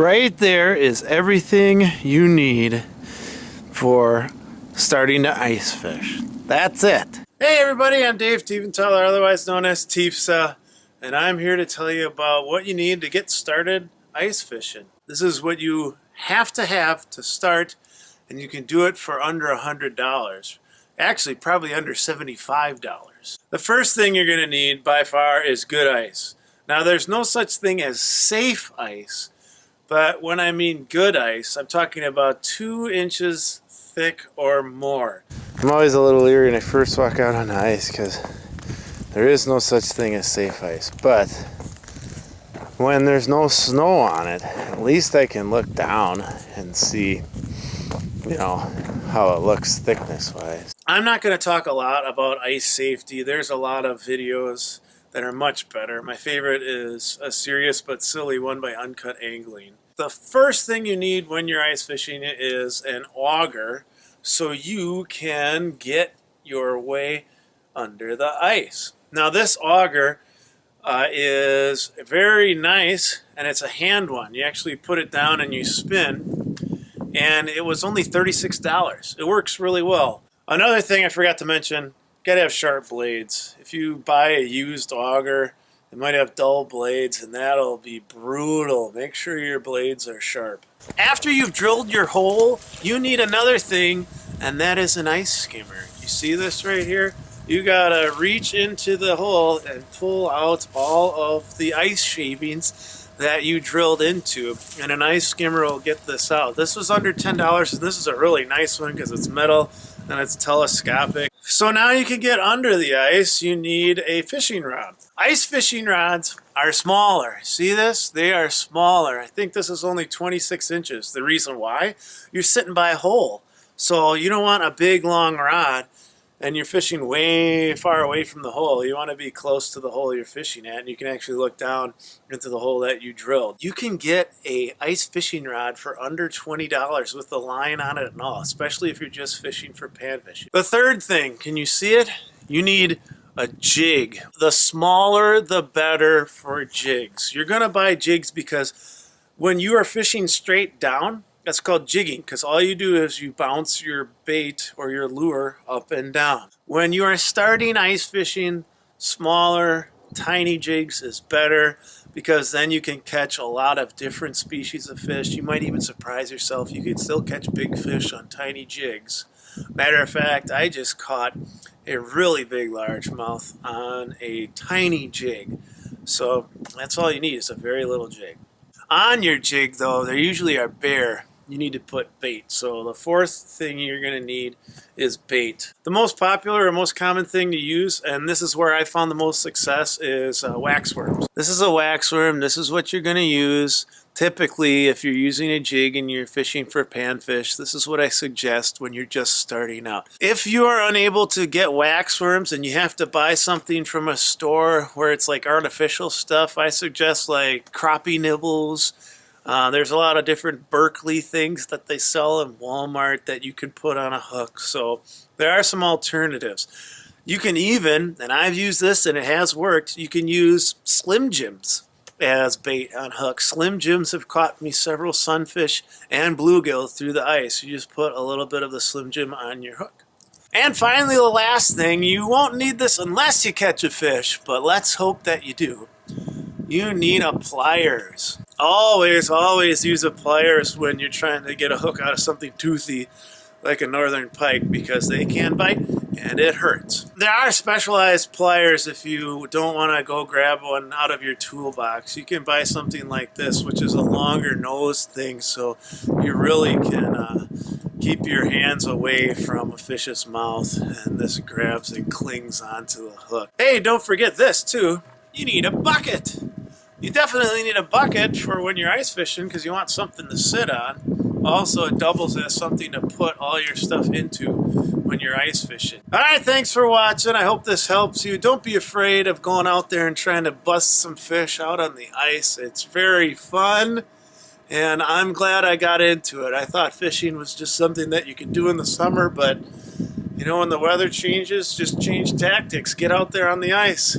Right there is everything you need for starting to ice fish. That's it. Hey everybody, I'm Dave Tiefenthaler, otherwise known as Tiefsa, and I'm here to tell you about what you need to get started ice fishing. This is what you have to have to start, and you can do it for under a $100. Actually, probably under $75. The first thing you're going to need by far is good ice. Now, there's no such thing as safe ice, but when I mean good ice, I'm talking about two inches thick or more. I'm always a little leery when I first walk out on the ice because there is no such thing as safe ice. But when there's no snow on it, at least I can look down and see, you know, how it looks thickness wise. I'm not going to talk a lot about ice safety. There's a lot of videos that are much better. My favorite is a serious but silly one by Uncut Angling. The first thing you need when you're ice fishing is an auger so you can get your way under the ice. Now this auger uh, is very nice and it's a hand one. You actually put it down and you spin and it was only $36. It works really well. Another thing I forgot to mention gotta have sharp blades. If you buy a used auger, it might have dull blades and that'll be brutal. Make sure your blades are sharp. After you've drilled your hole, you need another thing and that is an ice skimmer. You see this right here? You gotta reach into the hole and pull out all of the ice shavings that you drilled into and an ice skimmer will get this out. This was under $10 and this is a really nice one because it's metal and it's telescopic so now you can get under the ice, you need a fishing rod. Ice fishing rods are smaller. See this? They are smaller. I think this is only 26 inches. The reason why? You're sitting by a hole. So you don't want a big long rod and you're fishing way far away from the hole, you want to be close to the hole you're fishing at and you can actually look down into the hole that you drilled. You can get a ice fishing rod for under $20 with the line on it and all, especially if you're just fishing for panfish. The third thing, can you see it? You need a jig. The smaller the better for jigs. You're going to buy jigs because when you are fishing straight down, that's called jigging because all you do is you bounce your bait or your lure up and down. When you are starting ice fishing, smaller, tiny jigs is better because then you can catch a lot of different species of fish. You might even surprise yourself. You can still catch big fish on tiny jigs. Matter of fact, I just caught a really big largemouth on a tiny jig. So that's all you need is a very little jig. On your jig though, they usually are bare you need to put bait. So the fourth thing you're going to need is bait. The most popular or most common thing to use, and this is where I found the most success, is uh, waxworms. This is a waxworm. This is what you're going to use. Typically, if you're using a jig and you're fishing for panfish, this is what I suggest when you're just starting out. If you are unable to get waxworms and you have to buy something from a store where it's like artificial stuff, I suggest like crappie nibbles, uh, there's a lot of different Berkley things that they sell in Walmart that you can put on a hook. So there are some alternatives. You can even, and I've used this and it has worked, you can use Slim Jims as bait on hooks. Slim Jims have caught me several sunfish and bluegill through the ice. You just put a little bit of the Slim Jim on your hook. And finally, the last thing, you won't need this unless you catch a fish, but let's hope that you do. You need a pliers. Always, always use a pliers when you're trying to get a hook out of something toothy like a northern pike because they can bite and it hurts. There are specialized pliers if you don't want to go grab one out of your toolbox. You can buy something like this which is a longer nose thing so you really can uh, keep your hands away from a fish's mouth and this grabs and clings onto the hook. Hey, don't forget this too. You need a bucket. You definitely need a bucket for when you're ice fishing because you want something to sit on. Also, it doubles as something to put all your stuff into when you're ice fishing. All right, thanks for watching. I hope this helps you. Don't be afraid of going out there and trying to bust some fish out on the ice. It's very fun, and I'm glad I got into it. I thought fishing was just something that you could do in the summer, but you know, when the weather changes, just change tactics. Get out there on the ice.